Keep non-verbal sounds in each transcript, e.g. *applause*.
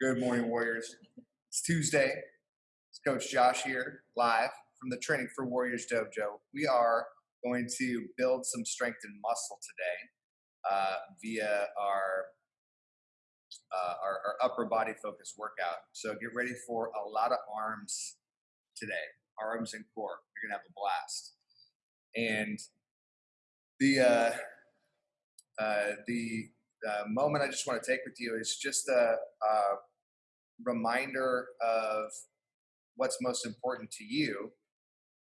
Good morning, Warriors. It's Tuesday. It's Coach Josh here, live from the Training for Warriors Dojo. We are going to build some strength and muscle today uh, via our, uh, our our upper body focus workout. So get ready for a lot of arms today, arms and core. You're gonna have a blast. And the uh, uh, the uh, moment I just want to take with you is just a, a reminder of what's most important to you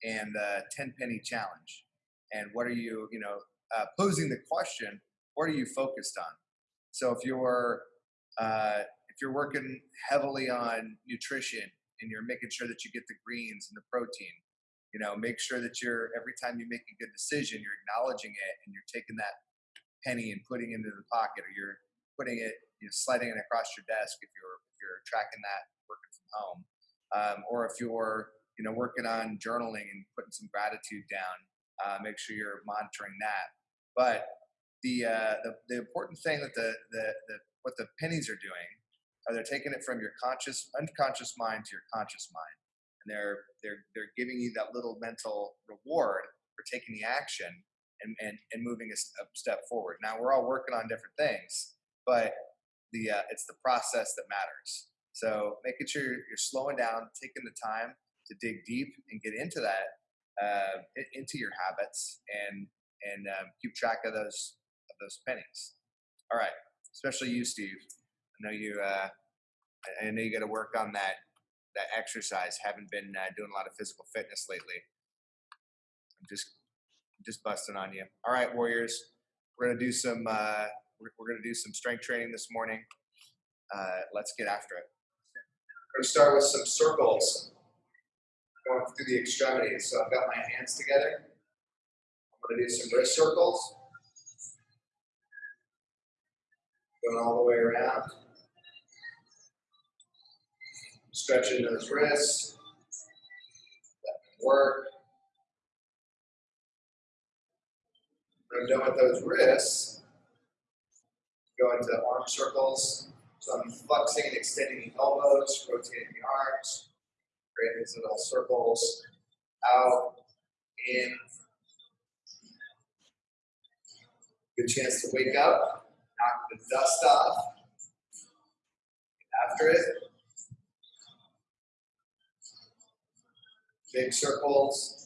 and the 10 penny challenge. And what are you you know uh, posing the question what are you focused on? So if you're uh, if you're working heavily on nutrition and you're making sure that you get the greens and the protein you know make sure that you're every time you make a good decision you're acknowledging it and you're taking that penny and putting it into the pocket or you're putting it you know sliding it across your desk if you're if you're tracking that working from home. Um, or if you're you know working on journaling and putting some gratitude down uh, make sure you're monitoring that. But the, uh, the the important thing that the, the the what the pennies are doing are they're taking it from your conscious unconscious mind to your conscious mind. And they're they're they're giving you that little mental reward for taking the action and, and, and moving a, a step forward. Now we're all working on different things, but the uh, it's the process that matters. So making sure you're, slowing down, taking the time to dig deep and get into that, uh, into your habits, and and um, keep track of those of those pennies. All right, especially you, Steve. I know you. Uh, I know you got to work on that that exercise. Haven't been uh, doing a lot of physical fitness lately. I'm just just busting on you. All right, Warriors, we're gonna do some uh, we're, we're gonna do some strength training this morning. Uh, let's get after it. We're gonna start with some circles going through the extremities. So I've got my hands together. I'm gonna do some wrist circles. Going all the way around. Stretching those wrists. That can work. Done with those wrists, go into arm circles. So I'm flexing and extending the elbows, rotating the arms, creating these little circles, out, in. Good chance to wake up, knock the dust off. After it, big circles,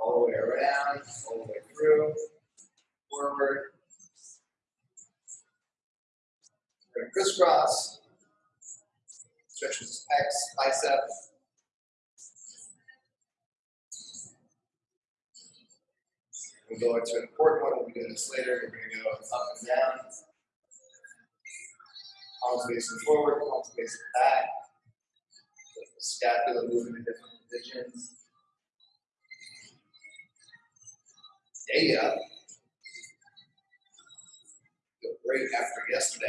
all the way around, all the way through, forward. We're going to crisscross, stretch stretches pecs, bicep. We'll go into an important one. We'll be doing this later. We're going to go up and down. Palms facing forward, palms facing back. Scapula moving in different positions. Data feel great after yesterday.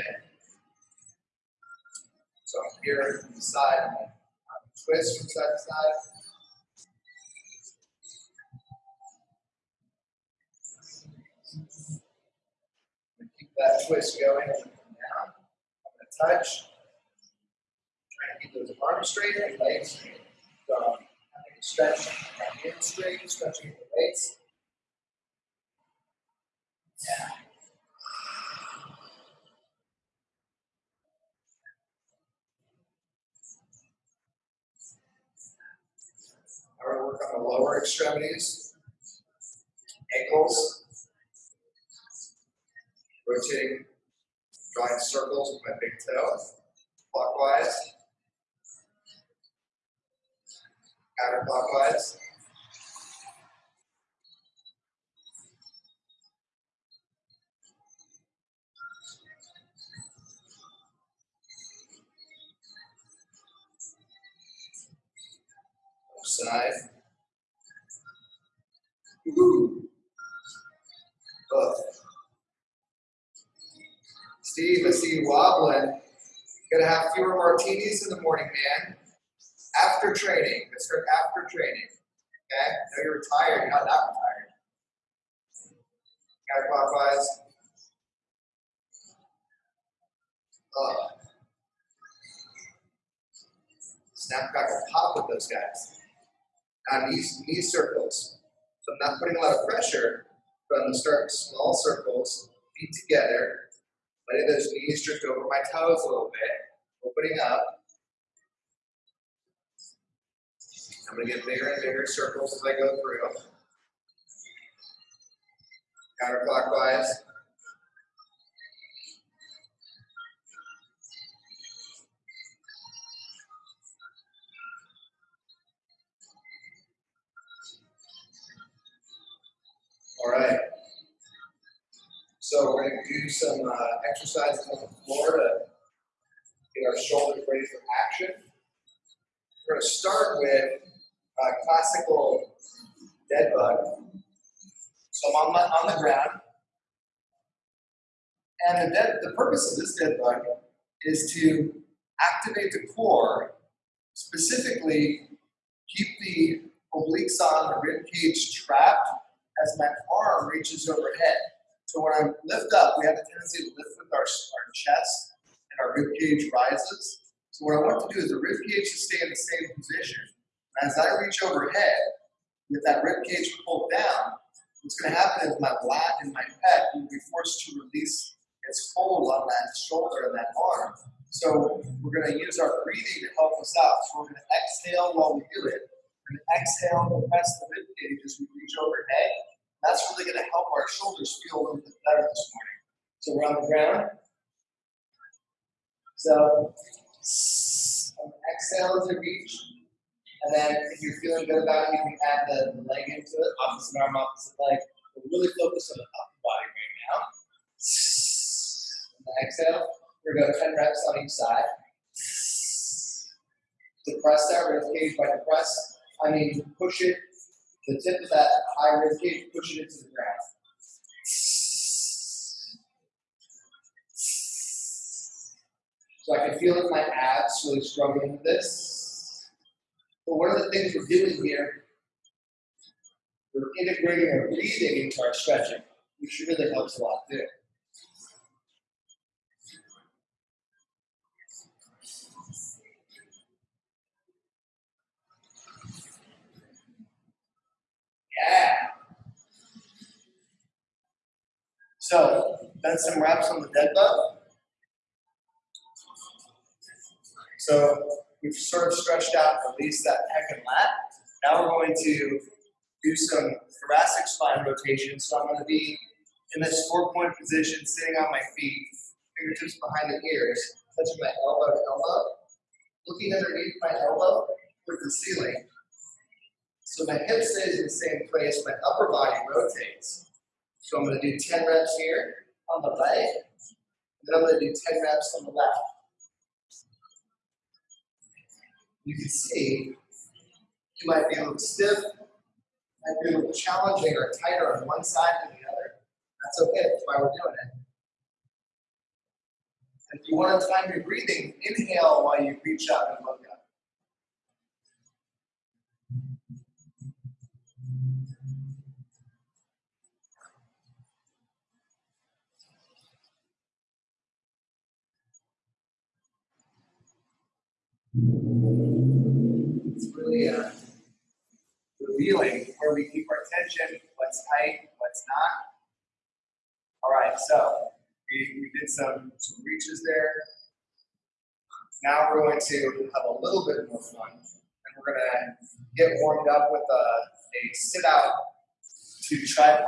So I'm here from the side, I'm twist from side to side. Keep that twist going down. I'm going to touch. Try to keep those arms straight and legs straight. So I'm stretch my hands straight, stretching the legs. I want to work on the lower extremities, ankles, rotating, drawing circles with my big toe, clockwise, counterclockwise. Side. Ooh. Oh. Steve, I see you wobbling. Gonna have fewer martinis in the morning, man. After training. Let's start after training. Okay? I know you're retired, you're not that retired. Counterclockwise. Uh, snap, crackle, pop with those guys. Now knees, knee circles. So I'm not putting a lot of pressure, but I'm gonna start small circles, feet together, letting those knees drift over my toes a little bit, opening up. I'm gonna get bigger and bigger circles as I go through. Counterclockwise. All right. So we're going to do some uh, exercises on the floor to get our shoulders ready for action. We're going to start with a classical dead bug. So I'm on, my, on the ground. And the, dead, the purpose of this dead bug is to activate the core, specifically keep the obliques on, the rib cage trapped, as my arm reaches overhead. So when I lift up, we have a tendency to lift with our, our chest and our rib cage rises. So what I want to do is the rib cage to stay in the same position. And as I reach overhead, with that rib cage pulled down, what's going to happen is my lat and my pec will be forced to release its hold on that shoulder and that arm. So we're going to use our breathing to help us out. So we're going to exhale while we do it. And exhale to press the rib cage as we reach overhead. That's really going to help our shoulders feel a little bit better this morning. So we're on the ground. So exhale to reach. And then if you're feeling good about it, you can add the leg into it, opposite arm, opposite leg. We're really focused on the upper body right now. And exhale, we're going to go 10 reps on each side. Depress that rib cage by depress. I mean, push it the tip of that high rib cage, push it into the ground. So I can feel that my abs really struggling with this. But one of the things we're doing here, we're integrating our breathing into our stretching, which really helps a lot too. Yeah. So, done some wraps on the dead bug. So, we've sort of stretched out at least that pec and lat. Now we're going to do some thoracic spine rotation. So I'm going to be in this four-point position, sitting on my feet, fingertips behind the ears, touching my elbow to elbow, looking underneath my elbow towards the ceiling, so my hip stays in the same place, my upper body rotates. So I'm going to do 10 reps here on the right, and then I'm going to do 10 reps on the left. You can see you might be a little stiff, might be a little challenging or tighter on one side than the other. That's okay, that's why we're doing it. And if you want to time your breathing, inhale while you reach up and look up. It's really uh, revealing where we keep our attention, what's tight, what's not. All right, so we, we did some, some reaches there. Now we're going to have a little bit more fun, and we're going to get warmed up with a, a sit out to tripod.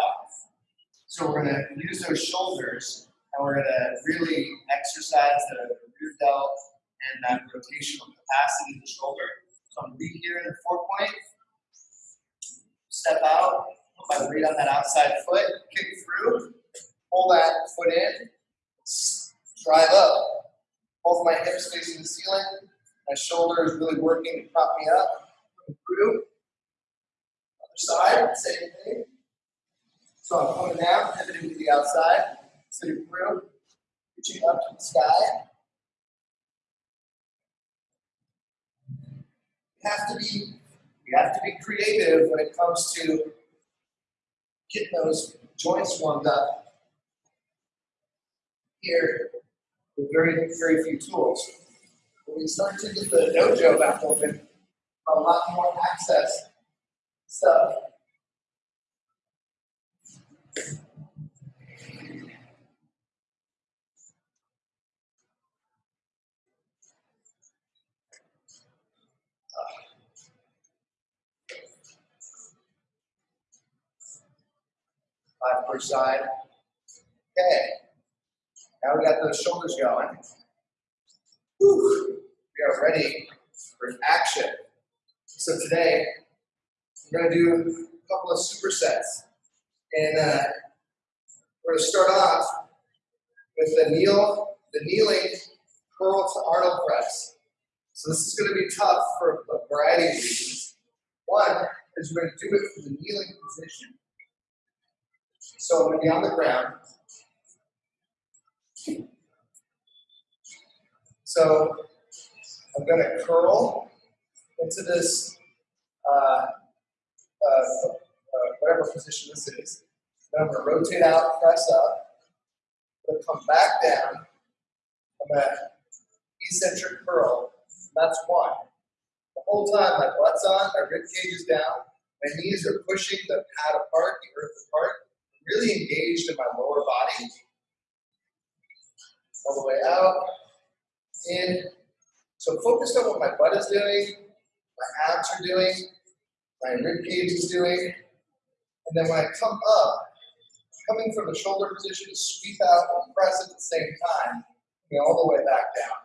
So we're going to use those shoulders, and we're going to really exercise the rear delt and that rotational capacity of the shoulder. So I'm here in the four point, step out, put my weight on that outside foot, kick through, pull that foot in, drive up. Both my hips facing the ceiling, my shoulder is really working to prop me up, through. Other side, same thing. So I'm coming down, pivoting to the outside, sitting through, reaching up to the sky. Have to be we have to be creative when it comes to getting those joints warmed up. Here, with very, very few tools. When we start to get the dojo back open, a lot more access. Five side. Okay. Now we got those shoulders going. Whew. We are ready for action. So today, we're going to do a couple of supersets. And uh, we're going to start off with the kneel, the kneeling curl to Arnold press. So this is going to be tough for a variety of reasons. One is we're going to do it from the kneeling position. So I'm going to be on the ground. So I'm going to curl into this, uh, uh, uh, whatever position this is. Then I'm going to rotate out, press up. I'm going to come back down. I'm going to eccentric curl. That's one. The whole time my butt's on, my rib cage is down, my knees are pushing the pad apart, the earth apart. Really engaged in my lower body. All the way out, in. So focused on what my butt is doing, my abs are doing, my rib cage is doing. And then when I come up, coming from the shoulder position to sweep out and press at the same time, coming all the way back down.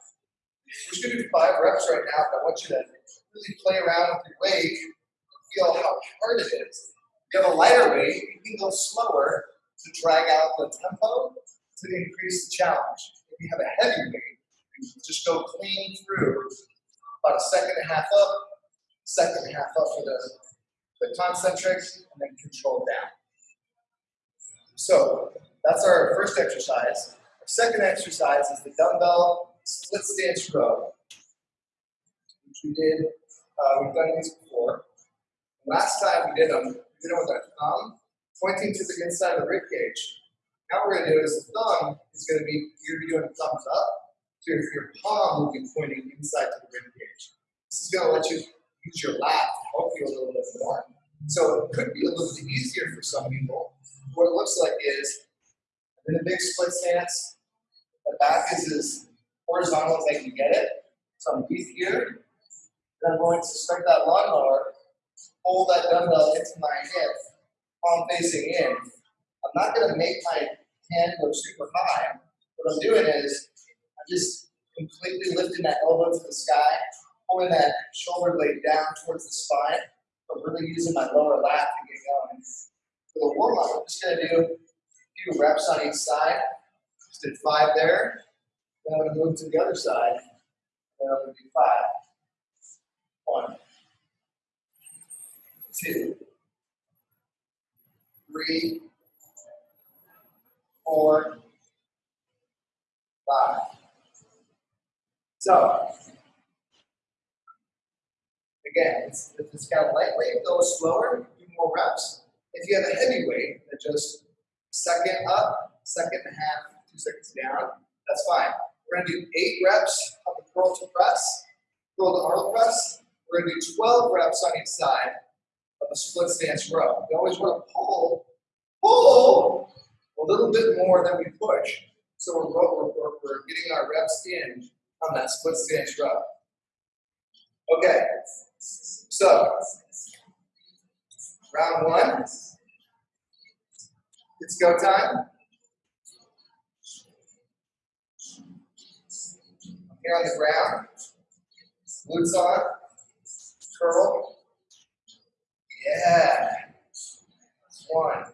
We're just going to do five reps right now, but I want you to really play around with your weight and feel how hard it is. You have a lighter weight, you can go slower to drag out the tempo to increase the challenge. If you have a heavy weight, you just go clean through about a second and a half up, second and a half up for the, the concentrics, and then control down. So that's our first exercise. Our second exercise is the dumbbell split stance row, which we did, uh, we've done these before. Last time we did them, thumb pointing to the inside of the rib cage. Now we're going to do is the thumb is going to be, you're going to be doing thumbs up, so your, your palm will be pointing inside to the rib cage. This is going to let you use your lat to help you a little bit more. So it could be a little bit easier for some people. What it looks like is, in a big split stance, the back is as horizontal as I can get it. So I'm deep here. And I'm going to start that lawnmower, hold that dumbbell into my hip, palm facing in. I'm not going to make my hand go super high. What I'm doing is I'm just completely lifting that elbow to the sky, pulling that shoulder blade down towards the spine, but really using my lower lat to get going. For the warm up, I'm just going to do a few reps on each side. Just did five there. Then I'm going to move to the other side. Then I'm going to do five. One, two, three, four, five. So, again, it's, it's got a lightweight, go slower, do more reps. If you have a heavy weight, then just second up, second and a half, two seconds down, that's fine. We're gonna do eight reps of the curl to press, curl to Arnold press. We're gonna do 12 reps on each side the split stance row. We always wanna pull, pull a little bit more than we push. So we're, we're, we're, we're getting our reps in on that split stance row. Okay, so round one, it's go time. Here on the ground, glutes on, curl. Yeah, one.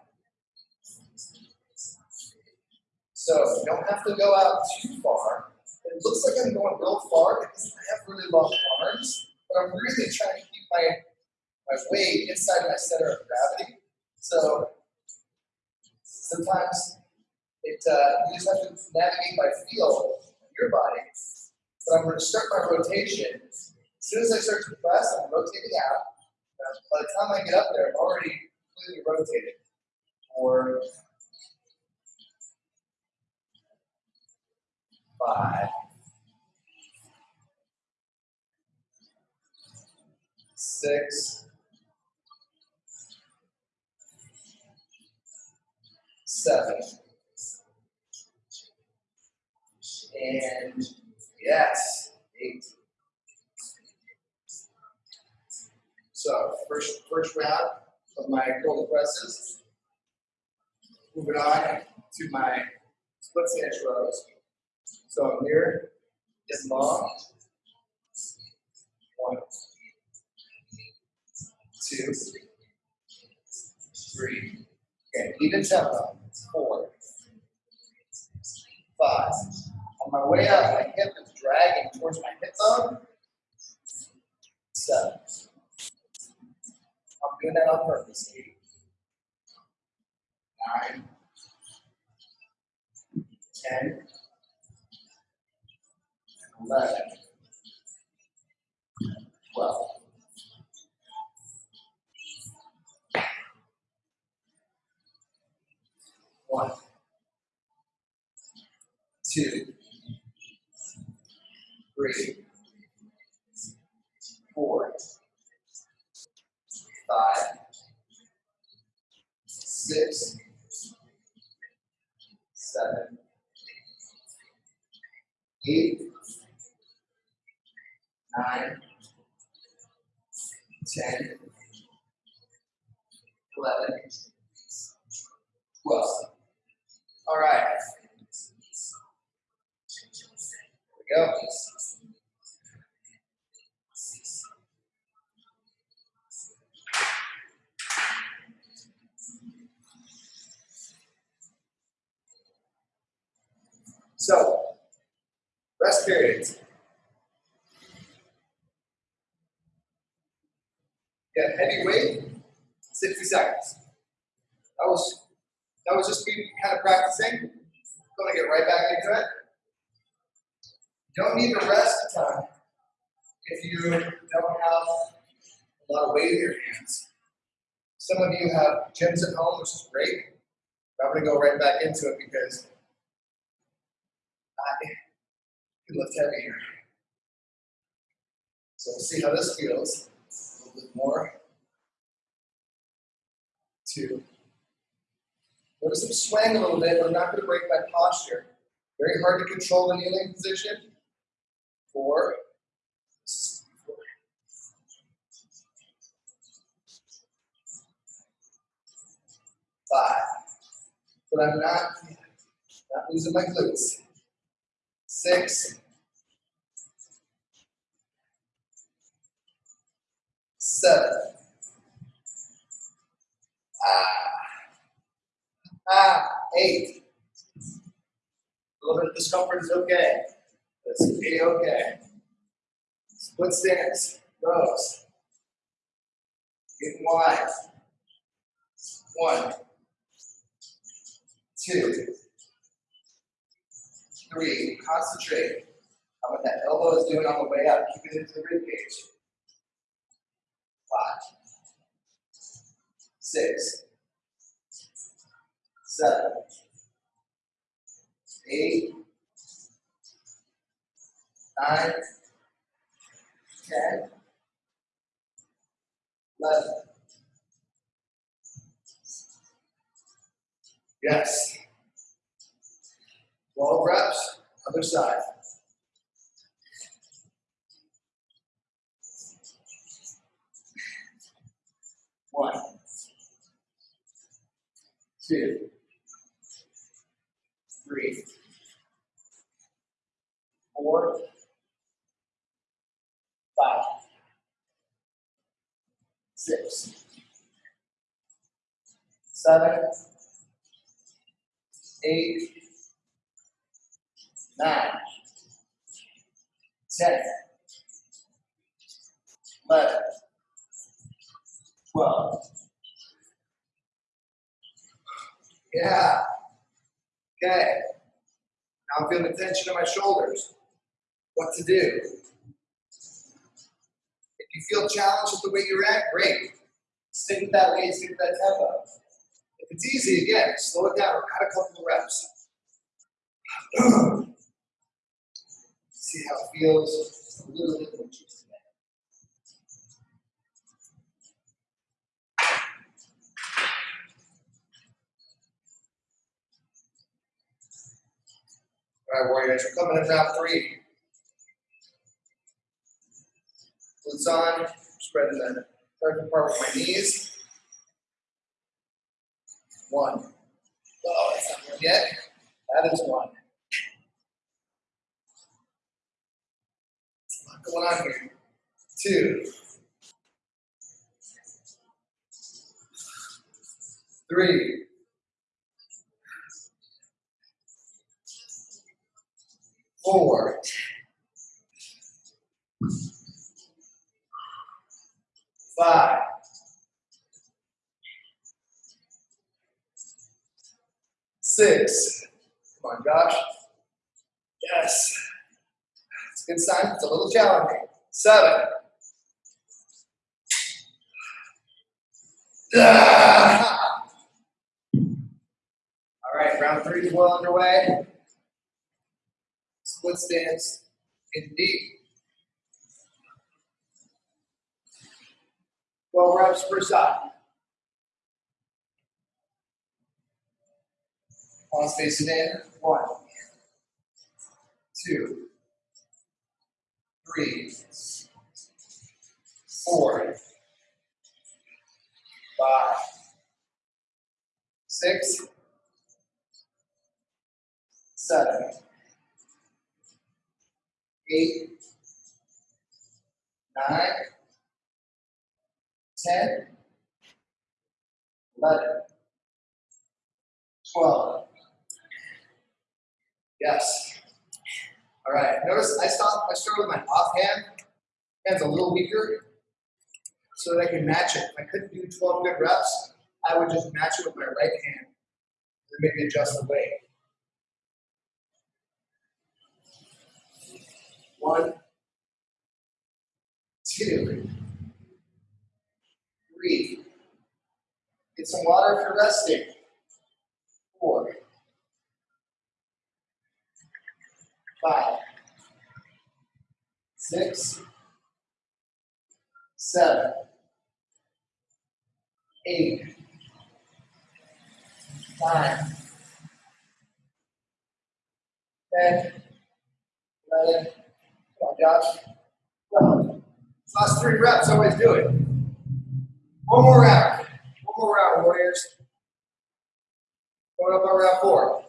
So you don't have to go out too far. It looks like I'm going real far because I have really long arms, but I'm really trying to keep my, my weight inside my center of gravity. So sometimes it uh, you just have to navigate by feel of your body. But I'm going to start my rotation. As soon as I start to press, I'm rotating out. By the time I get up there, I'm already completely rotated. Or five, six, seven, and yes, eight. So first first round of my curl presses. Moving on to my split stance rows. So I'm long. One, two, three. Okay, even tempo. Four, five. On my way up, my hip is dragging towards my hip bone. Seven. Doing that on purpose. Eight, nine, ten, eleven, twelve. One, two, three, four, five, six, seven, eight, nine, ten, eleven, twelve. All right. Here we go. So, rest periods. Yeah, heavy weight, 60 seconds. That was that was just me kind of practicing. Gonna get right back into it. Don't need to rest a ton if you don't have a lot of weight in your hands. Some of you have gyms at home, which is great. I'm gonna go right back into it because I can lift here, So we'll see how this feels. A little bit more. Two. Notice I'm swaying a little bit, but I'm not going to break my posture. Very hard to control the kneeling position. Four. Five. But I'm not, not losing my glutes. Six. Seven. Ah. Ah, eight. A little bit of discomfort is okay. It's be okay. Split stance, rows. Getting wide. One, two, three. Concentrate on what that elbow is doing on the way up. Keep it into the rib cage. Five, six, seven, eight, nine, ten, eleven. Yes. 12 reps, other side. One, two, three, four, five, six, seven, eight, nine, ten, eleven, twelve. Yeah. Okay. Now I'm feeling the tension in my shoulders. What to do? If you feel challenged with the way you're at, great. Stick with that weight, stick with that tempo. If it's easy, again, slow it down. Add a couple of reps. *clears throat* See how it feels a little bit more juice. All right, Warriors, we're coming in round three. Glutes on, spreading the third part with my knees. One. Oh, that's not one yet. That is one. There's a lot going on here. Two. Three. Four. Five. Six. Come on, Josh. Yes. It's a good sign. It's a little challenging. Seven. *laughs* All right, round three is well underway. Split stance indeed. 12 reps per side. Palms facing in. One, two, three, four, five, six, seven, eight, nine, ten, eleven, twelve. Yes. All right. Notice I stop. I start with my offhand. Hand's a little weaker, so that I can match it. If I couldn't do 12 good reps, I would just match it with my right hand and maybe adjust the weight. One, two, three. Get some water if you're resting. Four, five, six, seven, eight, nine, ten, eleven. Come on, Josh. Twelve. Last three reps, always do it. One more round. One more round, Warriors. Going up on round four.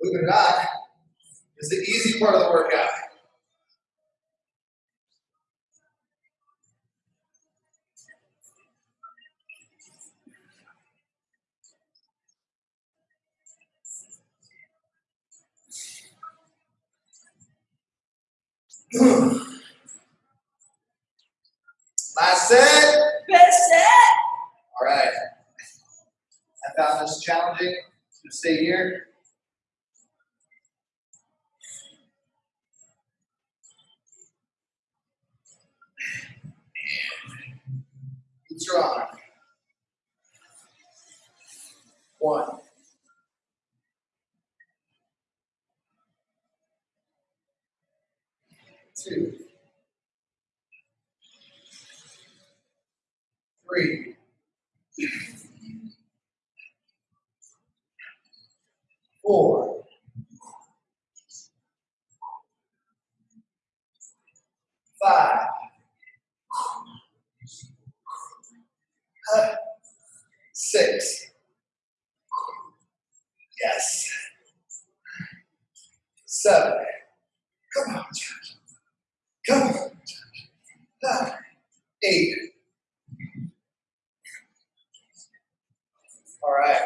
Or not, is the easy part of the workout. Hmm. Last set. Best set. All right. I found this challenging to stay here. Strong. One. Two. Three. Four. Five. Six. Yes. Seven. Come on. Come on, Josh. Nine. Eight. All right.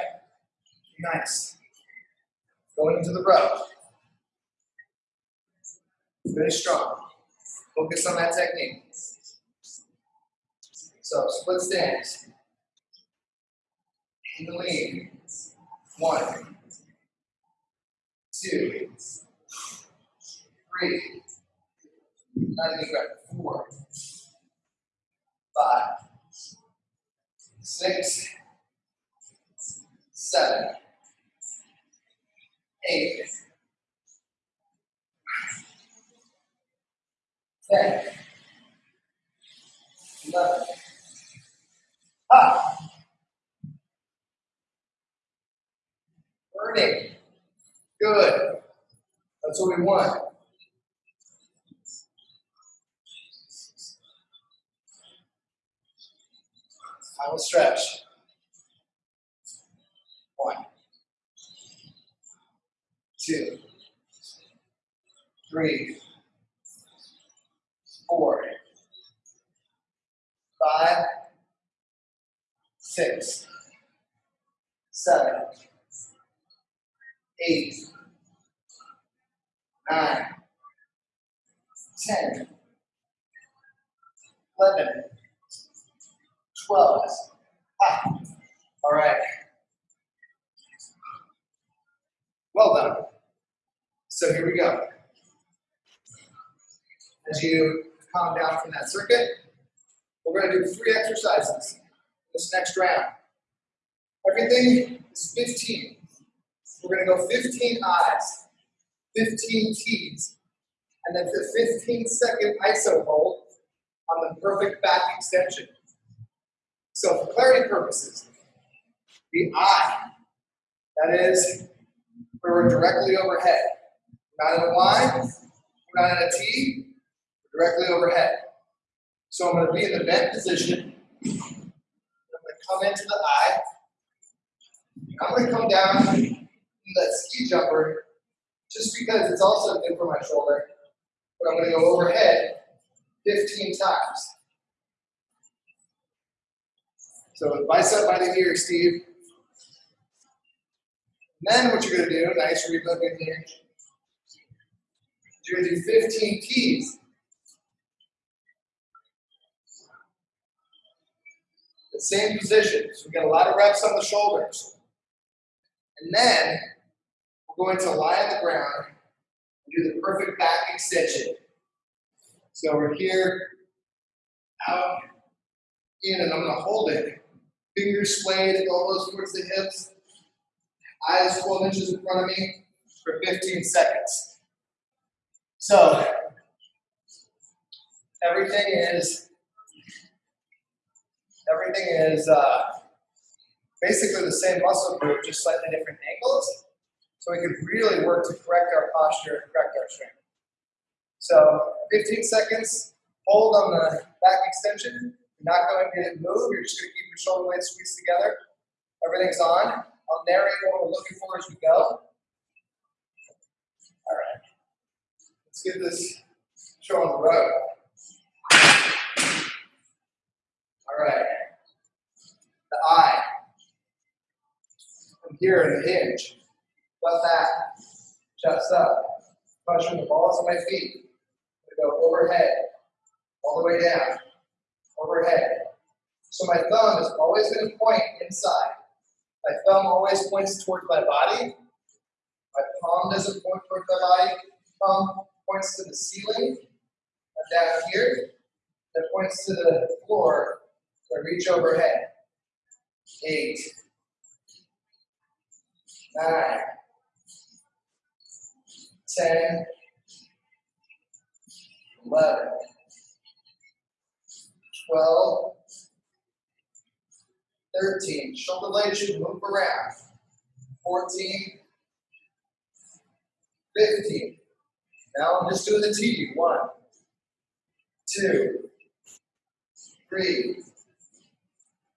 Nice. Going into the row. Finish strong. Focus on that technique. So split stance. In. One. Two. Three. Not even grab. Four. Five. Six. seven, eight, ten, eleven. Burning. Good. That's what we want. Will stretch. One, two, three, four, five, six, seven, eight, nine, ten, eleven, twelve. Ah, all right. Well done. So here we go. As you calm down from that circuit, we're going to do three exercises this next round. Everything is 15. We're going to go 15 I's, 15 T's, and then the 15 second ISO hold on the perfect back extension. So for clarity purposes, the I, that is where we're directly overhead. We're not in a Y, we're not in a T, we're directly overhead. So I'm going to be in the bent position. I'm going to come into the I. I'm going to come down that ski jumper just because it's also good for my shoulder. But I'm going to go overhead 15 times. So bicep by the ear, Steve. And then what you're going to do, nice relook in here, you're going to do 15 T's. The same position. So we got a lot of reps on the shoulders. And then we're going to lie on the ground and do the perfect back extension. So we're here, out, in, and I'm going to hold it. Fingers splayed, elbows towards the hips, eyes 12 inches in front of me for 15 seconds. So everything is everything is uh, basically the same muscle group, just slightly different angles. So we can really work to correct our posture and correct our strength. So 15 seconds, hold on the back extension. You're not going to move, you're just going to keep your shoulder blades squeezed together. Everything's on. I'll narrate what we're looking for as we go. All right. Let's get this show on the road. All right. The I. From here the hinge. Butt back. Chest up. Pushing the balls of my feet. I'm go overhead. All the way down. Overhead. So my thumb is always going to point inside. My thumb always points towards my body. My palm doesn't point towards my body. Thumb points to the ceiling. I'm down here. That points to the floor. So I reach overhead. Eight. Nine. Ten. Eleven. Twelve. 13. Shoulder blades should move around. 14. 15. Now I'm just doing the T. One, two, three,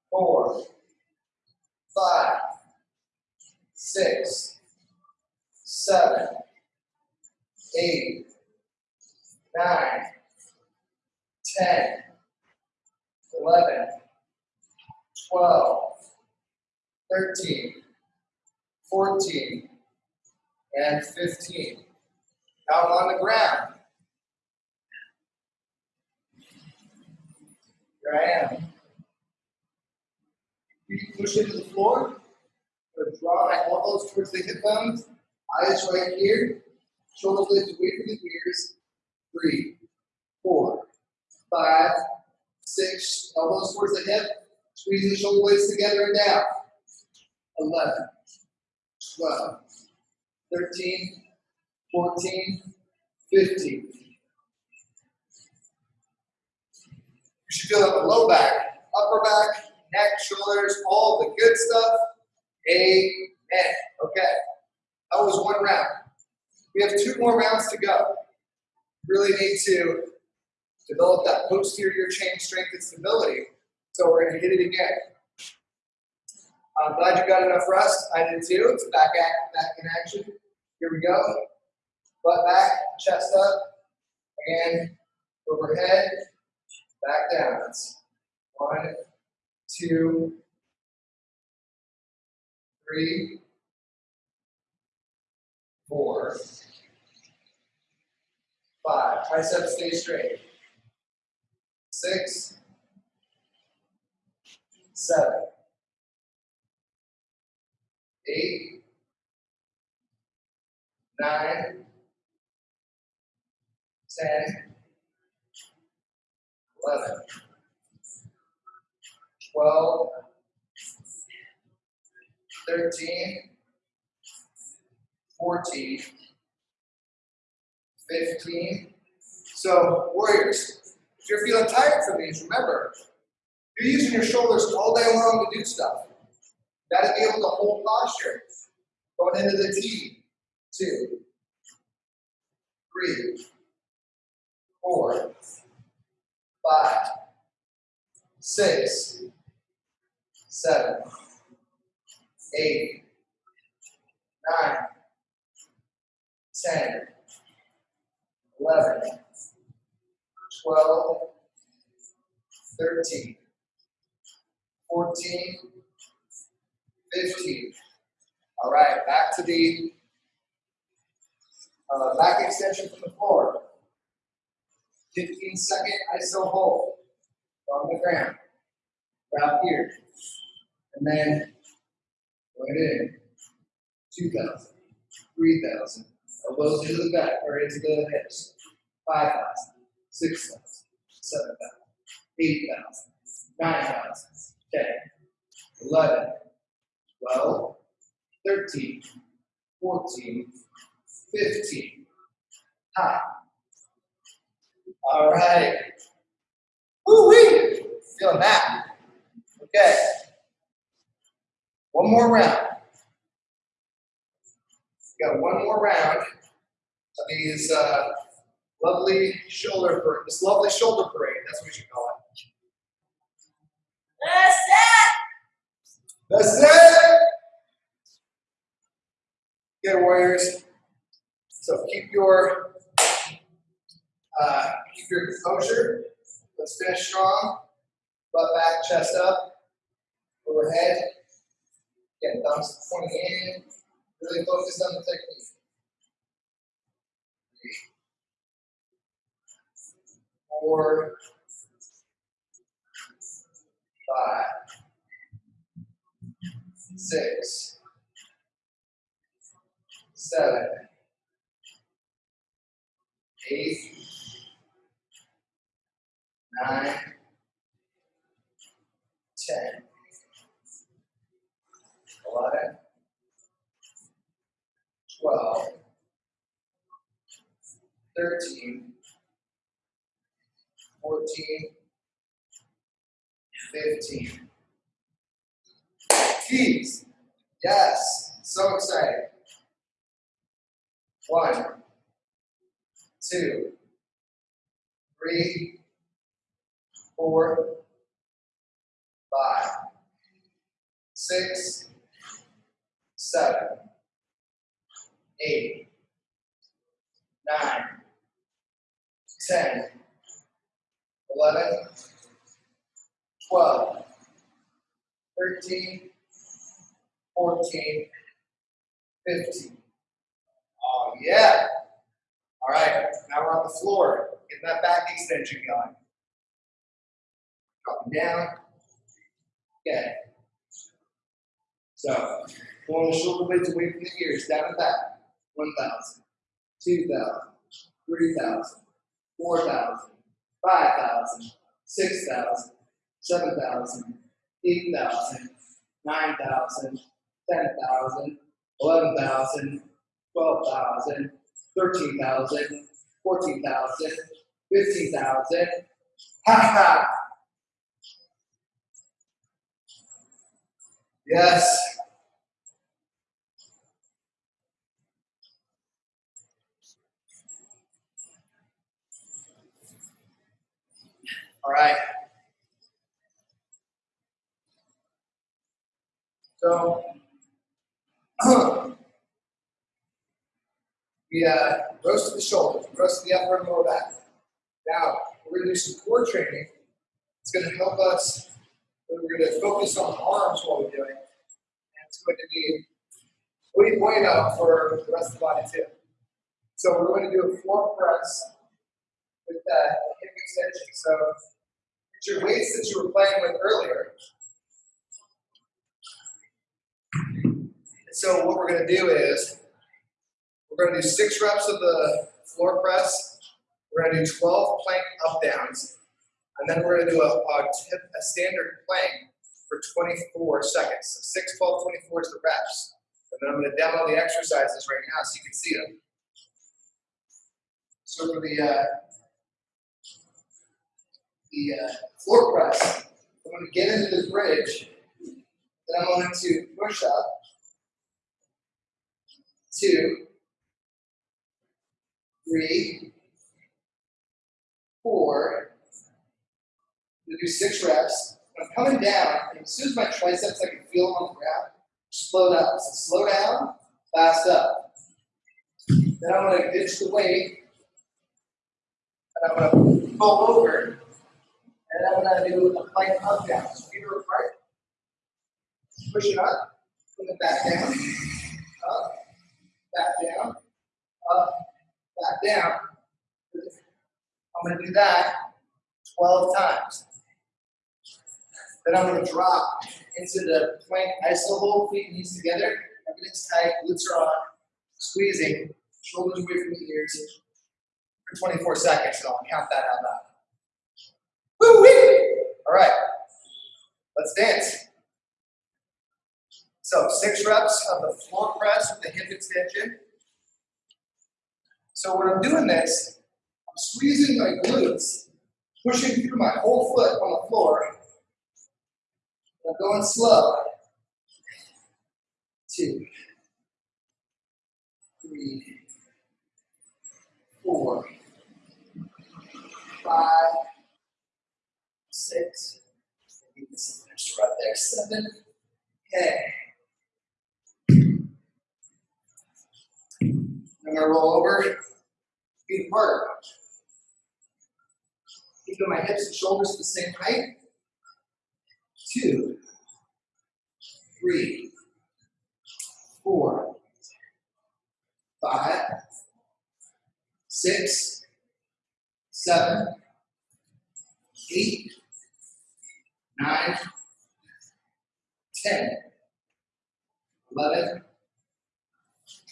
four, five, six, seven, eight, nine, ten, eleven. 12, 13, 14, and 15. Now I'm on the ground. Here I am. Feet push into the floor. Draw my elbows towards the hip bones. Eyes right here. Shoulder blades away from the ears. Three, four, five, six. Elbows towards the hip. Squeeze the shoulder blades together and down. 11, 12, 13, 14, 15. You should feel that the low back, upper back, neck, shoulders, all the good stuff. Amen. Okay. That was one round. We have two more rounds to go. Really need to develop that posterior chain strength and stability. So we're going to hit it again. I'm glad you got enough rest. I did too. It's back act, back in action. Here we go. Butt back, chest up. Again, overhead, back down. One, two, three, four, five. Triceps stay straight. Six, seven, eight, nine, ten, eleven, twelve, thirteen, fourteen, fifteen. So, warriors, if you're feeling tired from these, remember, you're using your shoulders all day long to do stuff. You gotta be able to hold posture. Going into the T. Two, three, four, five, six, seven, eight, nine, ten, eleven, twelve, thirteen, fourteen, fifteen. All right, back to the uh, back extension from the floor. 15 second iso hold on the ground. Wrap here. And then going in. 2,000, 3,000. Elbows into the back or into the hips. 5,000, 6,000, 7,000, 8,000, 9,000, 10, 11, 12, 13, 14, 15. High. All right. Woo wee! Feeling that. Okay. One more round. We got one more round of these uh, lovely shoulder parade. This lovely shoulder parade. That's what you call it. That's it. That's it. Okay, warriors. So keep your uh, keep your composure. Let's finish strong. Butt back, chest up, overhead. Again, thumbs pointing in. Really focus on the technique. Four, five, six, seven, eight, nine, ten, eleven, twelve, thirteen, fourteen, fifteen. Tees. Yes. So exciting. One, two, three, four, five, six, seven, eight, nine, ten, eleven, twelve, thirteen, fourteen, fifteen. Oh yeah. All right, now we're on the floor. Get that back extension going. Dropping down. Okay. So, pulling the shoulder blades away from the ears, down and back. 1,000, 2,000, 3,000, 4,000, 5,000, 6,000, 7,000, 8,000, 9,000, 10,000, 11,000, 12,000, 13,000, 14,000, 15,000. Ha ha! Yes. All right. So, we uh, roasted the shoulders, roasted the upper and lower back. Now, we're going to do some core training. It's going to help us, we're going to focus on the arms while we're doing it. And it's going to be muy bueno for the rest of the body too. So we're going to do a floor press with that hip extension. So it's your weights that you were playing with earlier. So what we're going to do is we're going to do six reps of the floor press. We're going to do 12 plank up downs. And then we're going to do a, a, tip, a standard plank for 24 seconds. So 6, 12, 24 is the reps. And then I'm going to demo the exercises right now so you can see them. So for the uh, the uh, floor press, I'm going to get into the bridge. Then I'm going to push up. Two, three, four. I'm to do six reps. I'm coming down, as soon as my triceps, I can feel them on the ground, slow down. So slow down, fast up. Then I'm going to ditch the weight, and I'm going to pull over, and I'm to do a plank up down. So feet are apart. Push it up, bring it back down, up, back down, up, back down. I'm going to do that 12 times. Then I'm going to drop into the plank iso hold, feet knees together. Everything's tight, glutes are on, squeezing, shoulders away from the ears for 24 seconds. So I'll count that out loud. Woo wee! All right, let's dance. So six reps of the floor press with the hip extension. So when I'm doing this, I'm squeezing my glutes, pushing through my whole foot on the floor. I'm going slow. Two, three, four, five, six, right there, seven. Okay. I'm gonna roll over, feet apart. Keeping my hips and shoulders the same height. Two, three, four, five, six, seven, eight, nine, ten, eleven,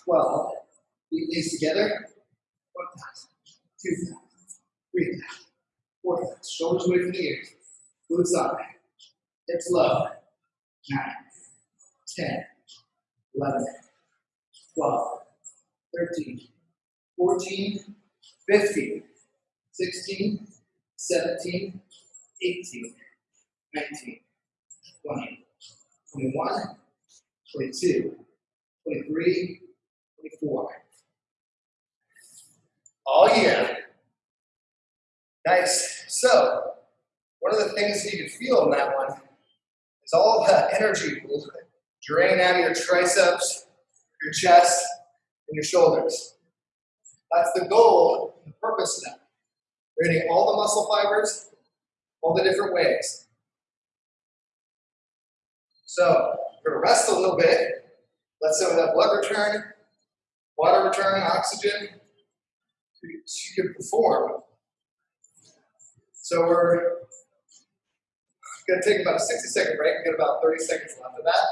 twelve. Read these together. 1,000, 2,000, 3,000, 4,000. Shoulders away from the ears. Glutes up. Hips low. 9, 10, 11, 12, 13, 14, 15, 16, 17, 18, 19, 20, 21, 22, 23, 24, all year. Nice. So, one of the things that you can feel in that one is all the energy will drain out of your triceps, your chest, and your shoulders. That's the goal, the purpose of that. We're getting all the muscle fibers, all the different ways. So we're gonna rest a little bit, let some of that blood return, water return, oxygen, you can perform. So we're going to take about a 60 second break. We got about 30 seconds left of that.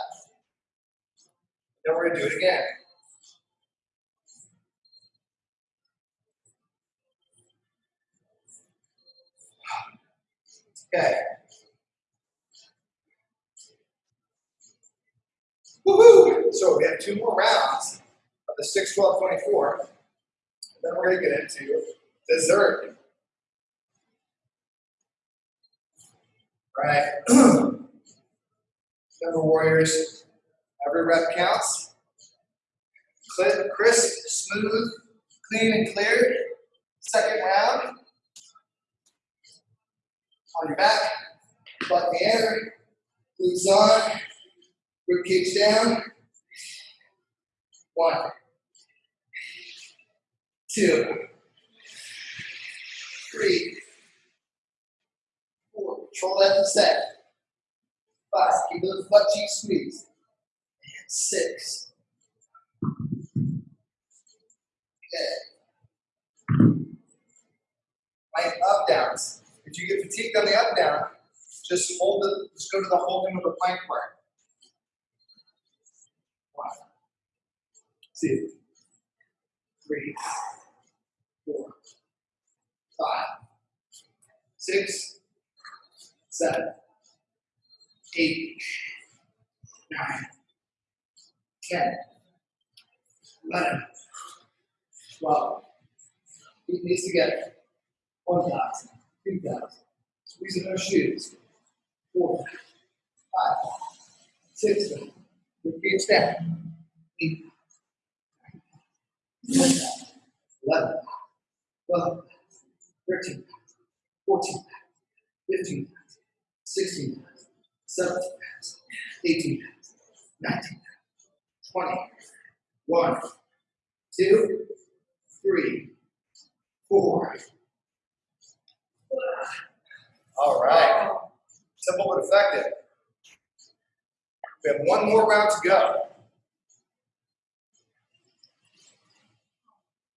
Then we're going to do it again. Okay. Woohoo! So we have two more rounds of the 6, 12, 24. Then we're going to get into dessert. Right. *clears throat* Remember, Warriors, every rep counts. Crisp, smooth, clean, and clear. Second round. On your back, butt in the air, glutes on, rib down. One, two, three, four. Control that set. Five. Keep those butt cheeks squeezed. And six. Okay. Right, up downs. If you get fatigued on the up down, just hold the, just go to the holding of the plank part. One, two, three, four, five, six, seven, eight, nine, ten, eleven, twelve. Keep these together. One thousand, two thousand. Squeezing those shoes. Four, five, six. Repeat down. Eight, nine, ten, eleven, twelve, thirteen, fourteen, fifteen, sixteen, seventeen, eighteen, nineteen, twenty, one, two, three, four. All right. Simple but effective. We have one more round to go.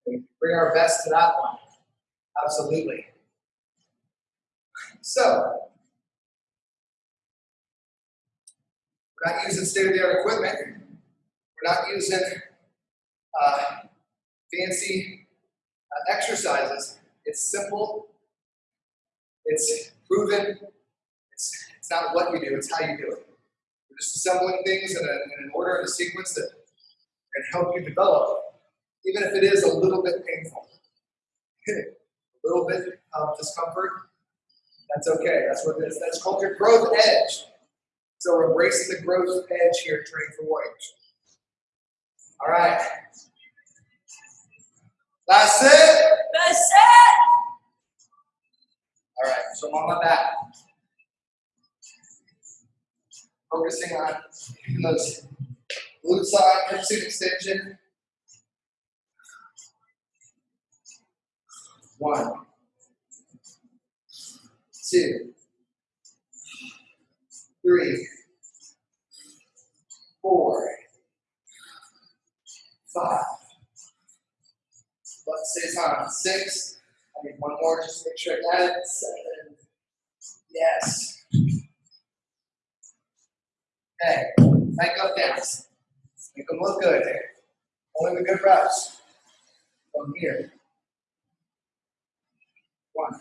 Bring our best to that one. Absolutely. So, we're not using state-of-the-art equipment. We're not using uh, fancy uh, exercises. It's simple. It's proven. It's, it's not what you do, it's how you do it. We're just assembling things in, a, in an order and a sequence that can help you develop, even if it is a little bit painful. *laughs* a little bit of discomfort, that's okay. That's what it is. That's called your growth edge. So we're embracing the growth edge here, training for warriors. All right. Last set. That's it. All right, so I'm on my back. Focusing on those glute side, hip extension. One, two, three, four, five. Let's say on six. I need one more, just to make sure I got it. Seven. Yes. Okay, back up downs. Make them look good. Only the good reps. From here. One,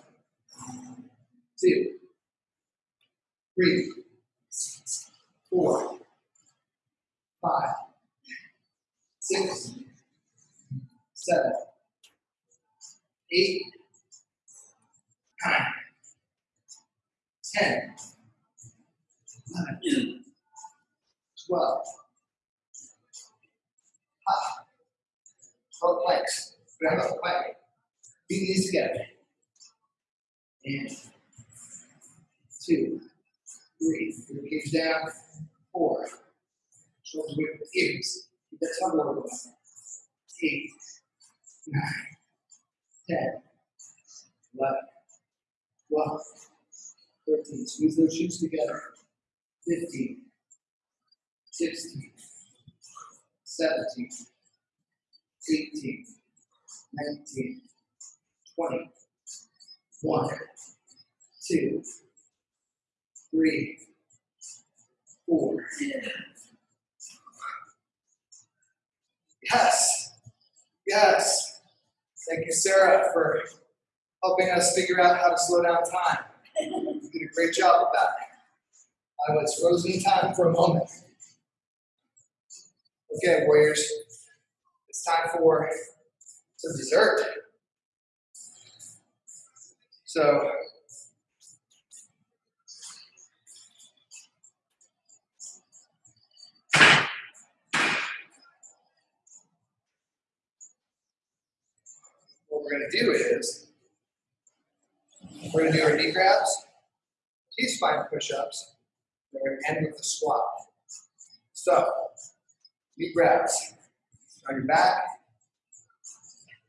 two, three, four, five, six, seven, eight, nine, ten, eleven, twelve. Ah. Twelve planks. Grab up the. Beat these together. And two, three. Your down. Four. Shoulders the ears. Keep that tongue going. Eight, nine, ten, eleven, twelve, thirteen. Squeeze those shoes together. Fifteen, sixteen, seventeen, eighteen, nineteen, twenty, one, two, three, four. Yes. Yes. Thank you, Sarah, for helping us figure out how to slow down time. You did a great job with that. I was frozen in time for a moment. Okay, Warriors, it's time for some dessert. So, what we're going to do is we're going to do our knee grabs, T spine push ups, and we're going to end with the squat. So, knee grabs on your back,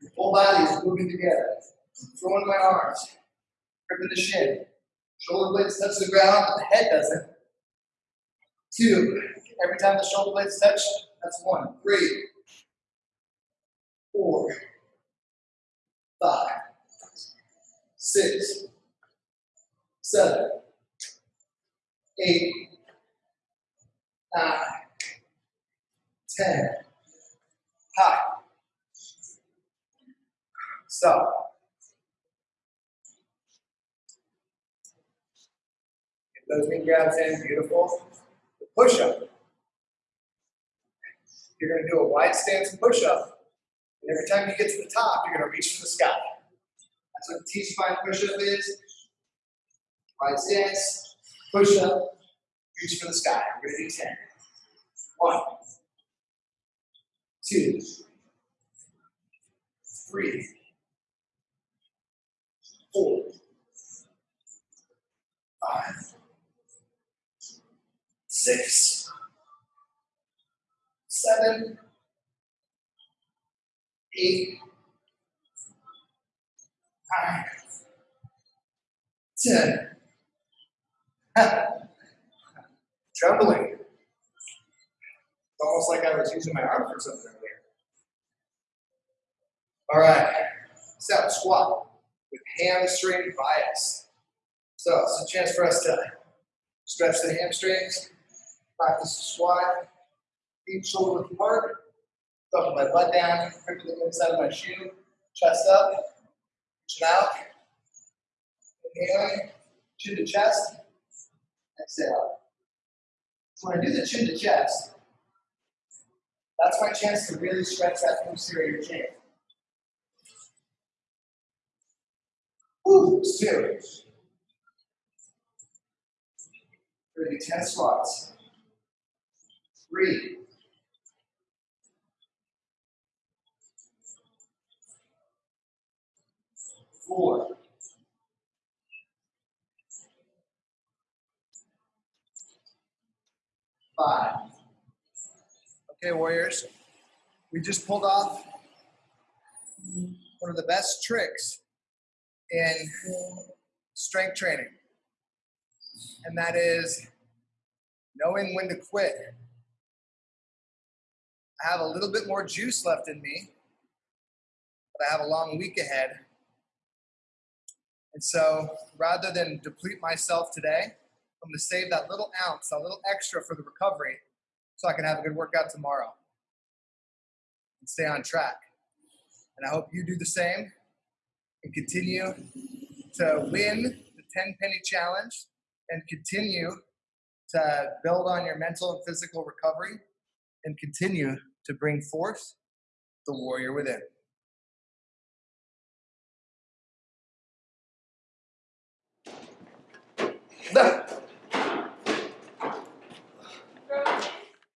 your whole body is moving together. I'm throwing my arms, gripping the shin, shoulder blades touch the ground, but the head doesn't. Two, every time the shoulder blades touch, that's one. Three, four, five, six, seven, eight, nine, ten. High. Stop. Those knee grabs in, beautiful. The push up. You're going to do a wide stance push up. And every time you get to the top, you're going to reach for the sky. That's what the T spine push up is. Wide stance, push up, reach for the sky. We're going to do 10. One, two, three, four, five, six, seven, eight, nine, ten. *laughs* Trembling. It's almost like I was using my arm for something earlier. All right, step squat with hamstring bias. So it's a chance for us to stretch the hamstrings, practice squat, feet shoulder width apart, thumbing my butt down, gripping the inside of my shoe, chest up, reaching out, inhaling, chin to chest, exhale. So when I do the chin to chest, that's my chance to really stretch that posterior chain. Woo, two. Do 10 squats. Three. Four. Five. Okay, Warriors. We just pulled off one of the best tricks in strength training, and that is knowing when to quit. I have a little bit more juice left in me, but I have a long week ahead. And so rather than deplete myself today, I'm going to save that little ounce, that little extra for the recovery so I can have a good workout tomorrow and stay on track. And I hope you do the same and continue to win the 10 penny challenge and continue to build on your mental and physical recovery and continue to bring forth the warrior within.